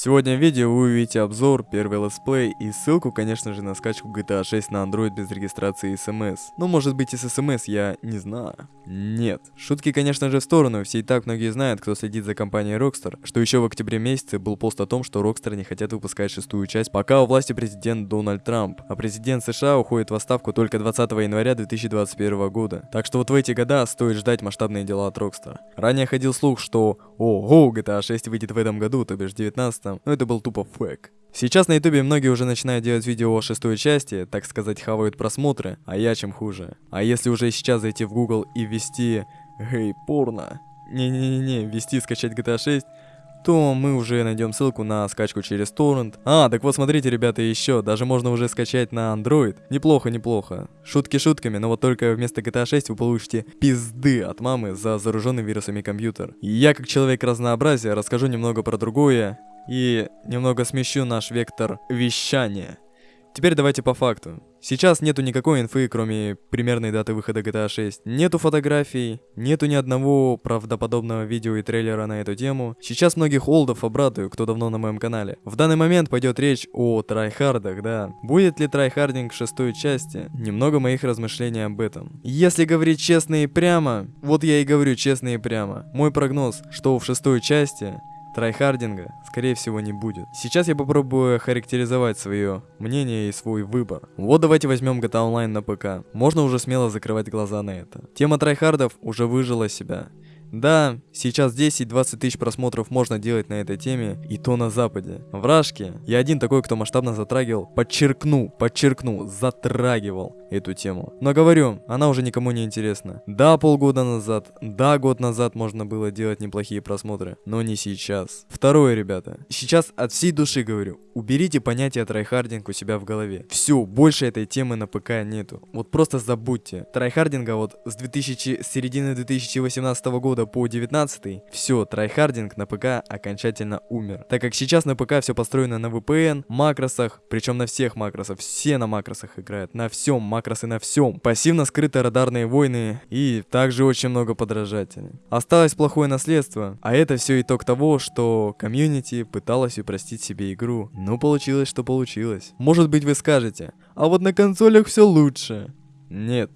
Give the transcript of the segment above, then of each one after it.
Сегодня в видео вы увидите обзор, первый летсплей и ссылку, конечно же, на скачку GTA 6 на Android без регистрации SMS. Ну, может быть и с SMS, я не знаю. Нет. Шутки, конечно же, в сторону, все и так многие знают, кто следит за компанией Rockstar, что еще в октябре месяце был пост о том, что Rockstar не хотят выпускать шестую часть, пока у власти президент Дональд Трамп, а президент США уходит в отставку только 20 января 2021 года. Так что вот в эти года стоит ждать масштабные дела от Rockstar. Ранее ходил слух, что ого, GTA 6 выйдет в этом году, то бишь 19 но это был тупо фейк. Сейчас на ютубе многие уже начинают делать видео о шестой части, так сказать, хавают просмотры, а я чем хуже. А если уже сейчас зайти в Google и ввести «Гей, порно», не-не-не, ввести скачать GTA 6, то мы уже найдем ссылку на скачку через торрент. А, так вот смотрите, ребята, еще, даже можно уже скачать на Android. Неплохо, неплохо. Шутки шутками, но вот только вместо GTA 6 вы получите пизды от мамы за зараженный вирусами компьютер. И я, как человек разнообразия, расскажу немного про другое и немного смещу наш вектор вещания. Теперь давайте по факту. Сейчас нету никакой инфы, кроме примерной даты выхода GTA 6. Нету фотографий, нету ни одного правдоподобного видео и трейлера на эту тему. Сейчас многих олдов обрадую, кто давно на моем канале. В данный момент пойдет речь о трайхардах, да. Будет ли трайхардинг в шестой части? Немного моих размышлений об этом. Если говорить честно и прямо, вот я и говорю честно и прямо. Мой прогноз, что в шестой части Трайхардинга, скорее всего, не будет. Сейчас я попробую характеризовать свое мнение и свой выбор. Вот давайте возьмем GTA Online на ПК. Можно уже смело закрывать глаза на это. Тема трайхардов уже выжила себя. Да, сейчас 10-20 тысяч просмотров можно делать на этой теме, и то на западе. в Рашке, я один такой, кто масштабно затрагивал, подчеркну, подчеркну, затрагивал эту тему. Но говорю, она уже никому не интересна. Да, полгода назад, да, год назад можно было делать неплохие просмотры, но не сейчас. Второе, ребята, сейчас от всей души говорю, уберите понятие трайхардинг у себя в голове. Все, больше этой темы на ПК нету. Вот просто забудьте. Трайхардинга вот с 2000, с середины 2018 года года по 19 все, трайхардинг на ПК окончательно умер. Так как сейчас на ПК все построено на VPN, макросах, причем на всех макросах, все на макросах играют, на всем, макросы на всем. Пассивно скрыты радарные войны и также очень много подражателей. Осталось плохое наследство, а это все итог того, что комьюнити пыталась упростить себе игру. Ну получилось, что получилось. Может быть вы скажете, а вот на консолях все лучше. Нет,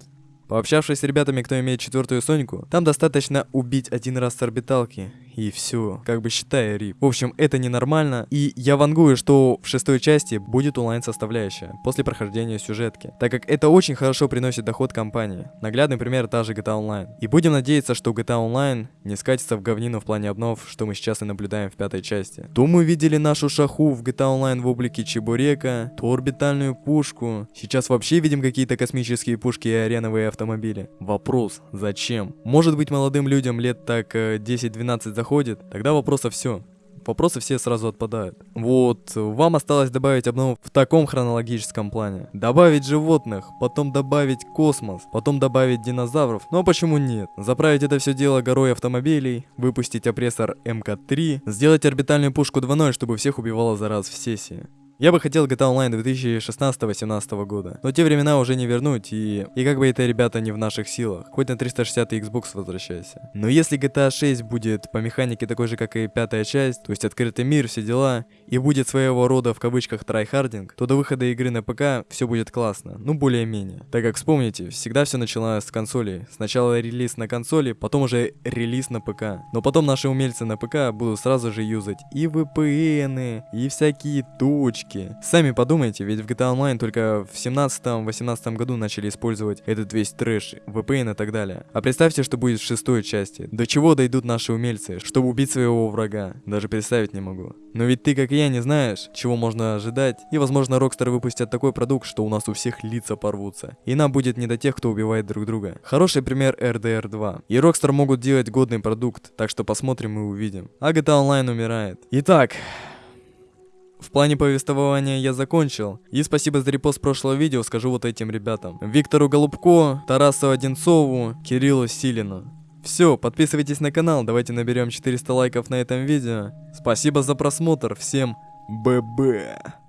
Пообщавшись с ребятами, кто имеет четвертую Соньку, там достаточно убить один раз с орбиталки, и все, как бы считая рип. В общем, это ненормально, и я вангую, что в шестой части будет онлайн-составляющая, после прохождения сюжетки, так как это очень хорошо приносит доход компании. Наглядный пример та же GTA Online. И будем надеяться, что GTA Online не скатится в говнину в плане обнов, что мы сейчас и наблюдаем в пятой части. То мы видели нашу шаху в GTA Online в облике Чебурека, то орбитальную пушку. Сейчас вообще видим какие-то космические пушки и ареновые автомобили. Вопрос, зачем? Может быть молодым людям лет так 10-12 э, заходит, тогда вопросов все. Вопросы все сразу отпадают. Вот, вам осталось добавить обнову в таком хронологическом плане. Добавить животных, потом добавить космос, потом добавить динозавров. Ну а почему нет? Заправить это все дело горой автомобилей, выпустить Oppressor MK-3, сделать орбитальную пушку 2.0, чтобы всех убивало за раз в сессии. Я бы хотел GTA Online 2016-18 года, но те времена уже не вернуть, и... И как бы это, ребята, не в наших силах. Хоть на 360 Xbox возвращайся. Но если GTA 6 будет по механике такой же, как и пятая часть, то есть открытый мир, все дела, и будет своего рода в кавычках трайхардинг, то до выхода игры на ПК все будет классно, ну более-менее. Так как вспомните, всегда все началось с консоли. Сначала релиз на консоли, потом уже релиз на ПК. Но потом наши умельцы на ПК будут сразу же юзать и VPN, и всякие точки, ошибки. Сами подумайте, ведь в GTA Online только в 17-18 году начали использовать этот весь трэш, VPN и так далее. А представьте, что будет в шестой части. До чего дойдут наши умельцы, чтобы убить своего врага. Даже представить не могу. Но ведь ты, как и я, не знаешь, чего можно ожидать. И возможно Rockstar выпустят такой продукт, что у нас у всех лица порвутся. И нам будет не до тех, кто убивает друг друга. Хороший пример RDR 2. И Rockstar могут делать годный продукт, так что посмотрим и увидим. А GTA Online умирает. Итак, в плане повествования я закончил. И спасибо за репост прошлого видео скажу вот этим ребятам. Виктору Голубко, Тарасу Одинцову, Кириллу Силину. Все, подписывайтесь на канал, давайте наберем 400 лайков на этом видео. Спасибо за просмотр, всем ББ.